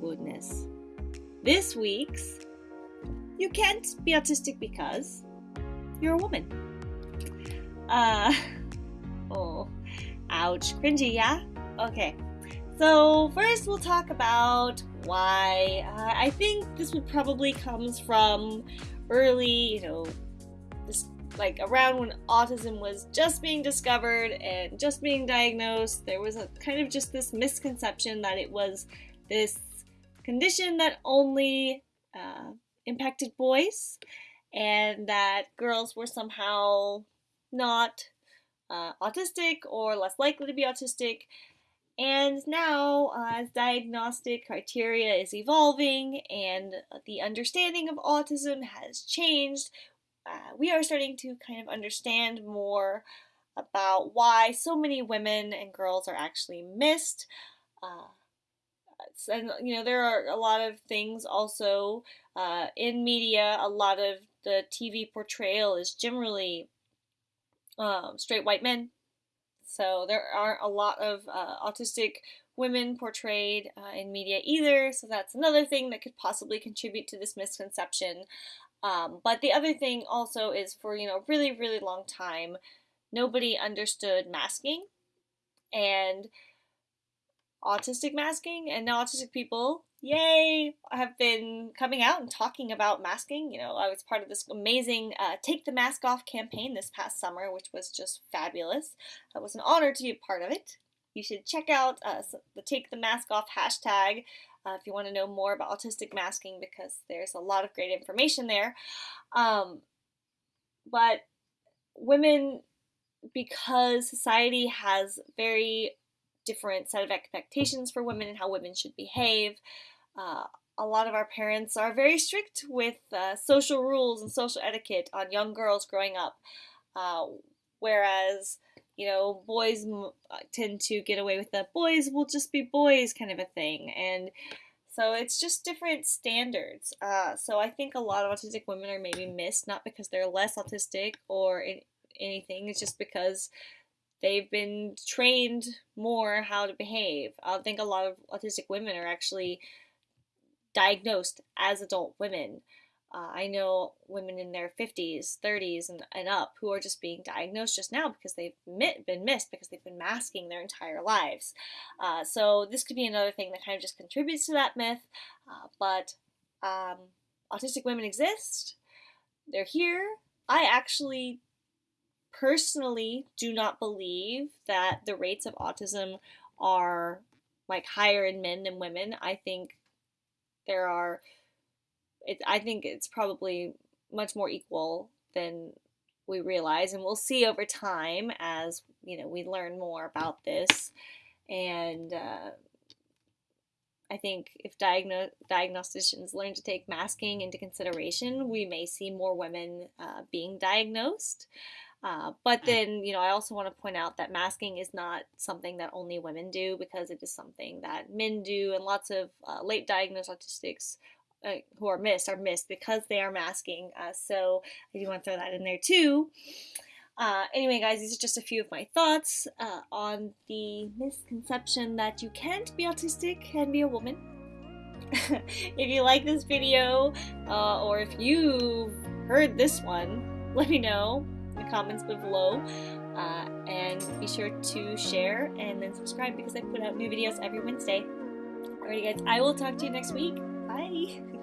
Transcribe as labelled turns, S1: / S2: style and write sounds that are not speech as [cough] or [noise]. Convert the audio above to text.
S1: Goodness. This week's You Can't Be Autistic Because You're a Woman. Uh, [laughs] oh, ouch. Cringy, yeah? Okay. So, first we'll talk about why. Uh, I think this would probably comes from early, you know, this like around when autism was just being discovered and just being diagnosed, there was a kind of just this misconception that it was this condition that only uh, impacted boys and that girls were somehow not uh, autistic or less likely to be autistic. And now, uh, as diagnostic criteria is evolving and the understanding of autism has changed, uh, we are starting to kind of understand more about why so many women and girls are actually missed. Uh, and you know there are a lot of things also uh, in media. A lot of the TV portrayal is generally um, straight white men. So there aren't a lot of uh, autistic women portrayed uh, in media either. So that's another thing that could possibly contribute to this misconception. Um, but the other thing also is for, you know, really, really long time, nobody understood masking and autistic masking and now autistic people yay have been coming out and talking about masking. You know i was part of this amazing uh, take the mask off campaign this past summer which was just fabulous. It was an honor to be a part of it. You should check out uh, the take the mask off hashtag uh, if you want to know more about autistic masking because there's a lot of great information there. Um, but women, because society has very different set of expectations for women and how women should behave, uh, a lot of our parents are very strict with uh, social rules and social etiquette on young girls growing up. Uh, whereas, you know, boys uh, tend to get away with the boys will just be boys kind of a thing. And so it's just different standards. Uh, so I think a lot of autistic women are maybe missed, not because they're less autistic or in, anything, it's just because they've been trained more how to behave. I think a lot of autistic women are actually diagnosed as adult women. Uh, I know women in their 50s, 30s, and, and up who are just being diagnosed just now because they've been missed because they've been masking their entire lives. Uh, so this could be another thing that kind of just contributes to that myth. Uh, but um, autistic women exist. They're here. I actually personally do not believe that the rates of autism are like higher in men than women. I think there are it, I think it's probably much more equal than we realize, and we'll see over time as you know we learn more about this. And uh, I think if diagno- diagnosticians learn to take masking into consideration, we may see more women uh, being diagnosed. Uh, but mm. then, you know, I also want to point out that masking is not something that only women do because it is something that men do, and lots of uh, late diagnosed autistics uh, who are missed are missed because they are masking. Uh, so I do want to throw that in there too. Uh, anyway, guys, these are just a few of my thoughts uh, on the misconception that you can't be autistic and be a woman. [laughs] if you like this video, uh, or if you've heard this one, let me know the comments below. Uh, and be sure to share and then subscribe because I put out new videos every Wednesday. Alrighty, guys, I will talk to you next week. Bye.